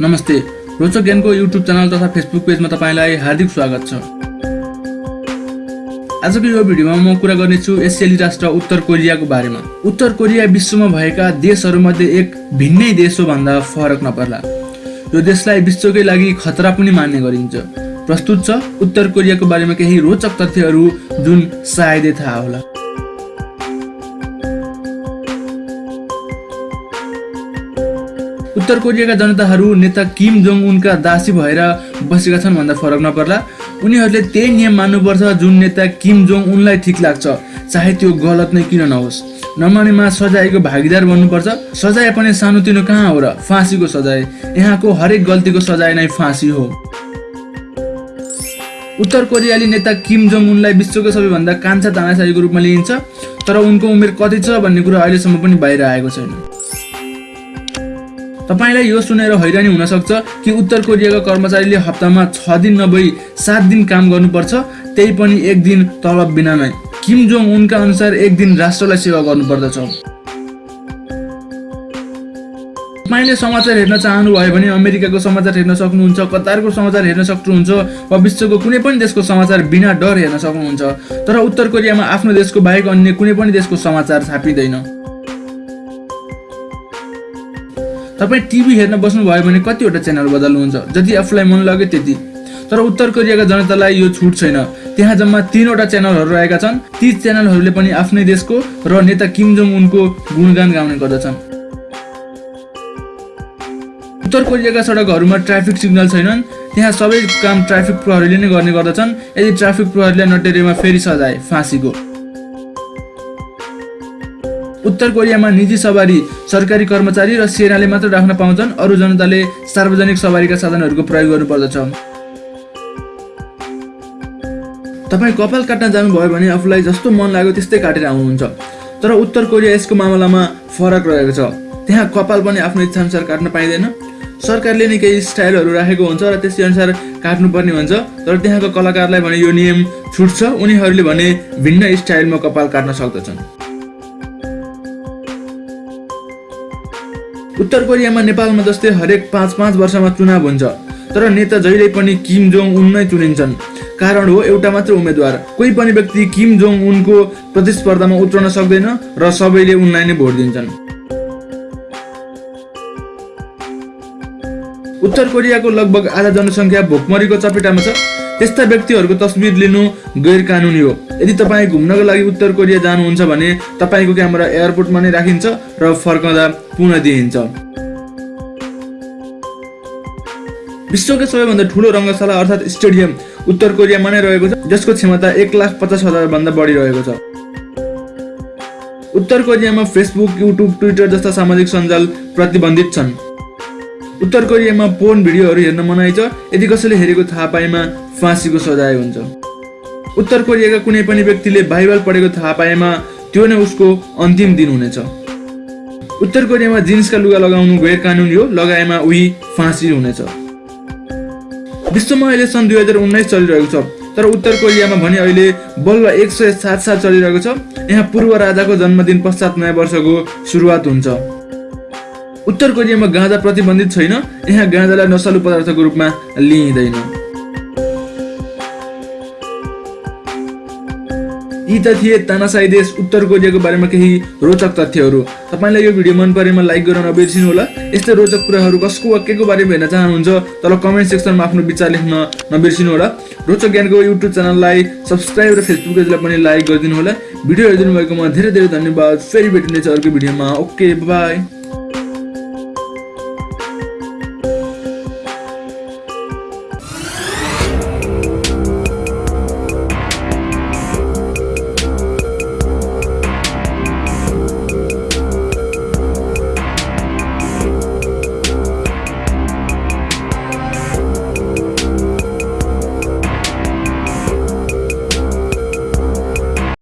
नमस्ते। रोचक ज्ञानको युट्युब च्यानल तथा फेसबुक पेजमा तपाईँलाई हार्दिक स्वागत छ। आजको यो भिडियोमा म कुरा गर्नेछु एसियाली राष्ट्र उत्तर कोरियाको बारेमा। उत्तर कोरिया विश्वमा भएका देशहरूमध्ये एक भिन्नै देश हो भन्दा फरक नपर्ला। यो देशलाई विश्वकै लागि खतरा पनि मान्ने गरिन्छ। प्रस्तुत छ उत्तर कोरियाको बारेमा केही रोचक तथ्यहरू जुन सायदै थाहा होला। उत्तर कोरियाका जनताहरू नेता किम जोङ उनका दासी भएर बसेका छन् भन्दा फरक नपर्ला। उनीहरूले त्यही नियम मान्नुपर्छ जुन नेता किम जोङ उनलाई ठिक लाग्छ। चाहे त्यो गलत नै किन नहोस्। नमानेमा सजायको भागीदार बन्नुपर्छ। सजाय पनि सानोतिनो कहाँ हो र फाँसीको सजाय? यहाँको हरेक गल्तीको सजाय नै फाँसी हो। उत्तर कोरियाली नेता किम जोङ उनलाई विश्वको सबैभन्दा कान्छा तानासाहीको रूपमा लिइन्छ। तर उनको उमेर कति छ भन्ने कुरा अहिलेसम्म पनि बाहिर आएको छैन। तपाईँलाई यो सुनेर हैरानी हुनसक्छ कि उत्तर कोरियाका कर्मचारीले हप्तामा छ दिन नभई सात दिन काम गर्नुपर्छ त्यही पनि एक दिन तलब बिना नै। किम जोङ उनका अनुसार एक दिन राष्ट्रलाई सेवा गर्नुपर्दछ। तपाईँले समाचार हेर्न चाहनुभयो भने अमेरिकाको समाचार हेर्न सक्नुहुन्छ कतारको समाचार हेर्न सक्नुहुन्छ वा विश्वको कुनै पनि देशको समाचार बिना डर हेर्न सक्नुहुन्छ। तर उत्तर कोरियामा आफ्नो देशको बाहेक अन्य कुनै पनि देशको समाचार छापिँदैन। तपाईँ टिभी हेर्न बस्नुभयो भने कतिवटा च्यानल बदल्नुहुन्छ? जति आफूलाई मन लाग्यो त्यति। तर उत्तर कोरियाका जनतालाई यो छुट छैन। त्यहाँ जम्मा तिनवटा च्यानलहरू रहेका छन्। ती च्यानलहरूले पनि आफ्नै देशको र नेता किम जोङ उनको गुणगान गाउने गर्दछन्। उत्तर कोरियाका सडकहरूमा ट्राफिक सिग्नल छैनन्। त्यहाँ सबै काम ट्राफिक प्रहरीले नै गर्ने गर्दछन्। यदि ट्राफिक प्रहरीलाई नटेरेमा फेरि सजाय फाँसीको। उत्तर कोरियामा निजी सवारी सरकारी कर्मचारी र सेनाले मात्र राख्न पाउँछन्। अरू जनताले सार्वजनिक सवारीका साधनहरूको प्रयोग गर्नुपर्दछ। तपाईँ कपाल काट्न जानुभयो भने आफूलाई जस्तो मन लाग्यो त्यस्तै काटेर आउनुहुन्छ। तर उत्तर कोरिया यसको मामलामा फरक रहेको छ। त्यहाँ कपाल पनि आफ्नो इच्छाअनुसार काट्न पाइँदैन। सरकारले नै केही स्टाइलहरू राखेको हुन्छ र त्यसै अनुसार काट्नुपर्ने हुन्छ। तर त्यहाँको कलाकारलाई भने यो नियम छुट्छ। उनीहरूले भने भिन्न स्टाइलमा कपाल काट्न सक्दछन्। उत्तर कोरियामा नेपालमा जस्तै हरेक पाँच पाँच वर्षमा चुनाव हुन्छ। तर नेता जहिले पनि किम जोङ उन नै चुनिन्छन्। कारण हो एउटा मात्र उम्मेद्वार। कोही पनि व्यक्ति किम जोङ उनको प्रतिस्पर्धामा उत्रन सक्दैन र सबैले उनलाई नै भोट दिन्छन्। उत्तर कोरियाको लगभग आधा जनसङ्ख्या भोकमरीको चपेटामा छ। त्यस्ता व्यक्तिहरूको तस्बिर लिनु गैर कानुनी हो। यदि तपाईँ घुम्नको लागि उत्तर कोरिया जानुहुन्छ भने तपाईँको क्यामेरा एयरपोर्टमा नै राखिन्छ र फर्कँदा पुनः दिइन्छ। विश्वकै सबैभन्दा ठुलो रङ्गशाला अर्थात् स्टेडियम उत्तर कोरियामा नै रहेको छ जसको क्षमता एक लाख पचास हजार भन्दा बढी रहेको छ। उत्तर कोरियामा फेसबुक युट्युब ट्विटर जस्ता सामाजिक सञ्जाल प्रतिबन्धित छन्। उत्तर कोरियामा पोर्न भिडियोहरू हेर्न मनाइ छ यदि कसैले हेरेको थाहा पाएमा फाँसीको सजाय हुन्छ। उत्तर कोरियाका कुनै पनि व्यक्तिले बाइबल पढेको थाहा पाएमा त्यो नै उसको अन्तिम दिन हुनेछ। उत्तर कोरियामा जिन्सका लुगा लगाउनु गैर कानुनी हो लगाएमा उही फाँसी हुनेछ। विश्वमा अहिले सन् दुई हजार उन्नाइस चलिरहेको छ तर उत्तर कोरियामा भने अहिले बल्ल एक सय सात साल चलिरहेको छ। यहाँ पूर्व राजाको जन्मदिन पश्चात नयाँ वर्षको सुरुवात हुन्छ। उत्तर कोरियामा गाँजा प्रतिबन्धित छैन। यहाँ गाँजालाई नसालु पदार्थको रूपमा लिइँदैन। यी त थिए तानासाई देश उत्तर कोरियाको बारेमा केही रोचक तथ्यहरू। तपाईँलाई यो भिडियो मन परेमा लाइक गर्न नबिर्सिनु होला। यस्तै रोचक कुराहरू कसको वा के को बारेमा हेर्न चाहनुहुन्छ तल कमेन्ट सेक्सनमा आफ्नो विचार लेख्न नबिर्सिनु होला। रोचक ज्ञानको युट्युब च्यानललाई सब्सक्राइब र फेसबुक पेजलाई पनि लाइक गरिदिनु होला। भिडियो हेरिदिनु भएकोमा धेरै धेरै धन्यवाद। फेरि भेटिनेछ अर्को भिडियोमा। Okay by